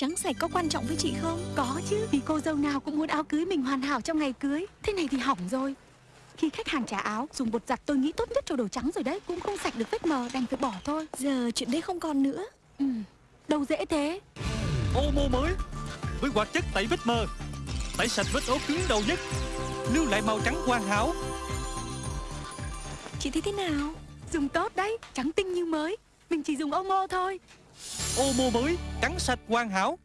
Trắng sạch có quan trọng với chị không? Có chứ, vì cô dâu nào cũng muốn áo cưới mình hoàn hảo trong ngày cưới. Thế này thì hỏng rồi. Khi khách hàng trả áo, dùng bột giặt tôi nghĩ tốt nhất cho đồ trắng rồi đấy. Cũng không sạch được vết mờ, đành phải bỏ thôi. Giờ chuyện đấy không còn nữa. Ừ. Đâu dễ thế. Omo mới. Với hoạt chất tẩy vết mờ. Tẩy sạch vết ố cứng đầu nhất. Lưu lại màu trắng hoàn hảo. Chị thấy thế nào? Dùng tốt đấy, trắng tinh như mới. Mình chỉ dùng Omo thôi Omo mới cắn sạch hoàn hảo.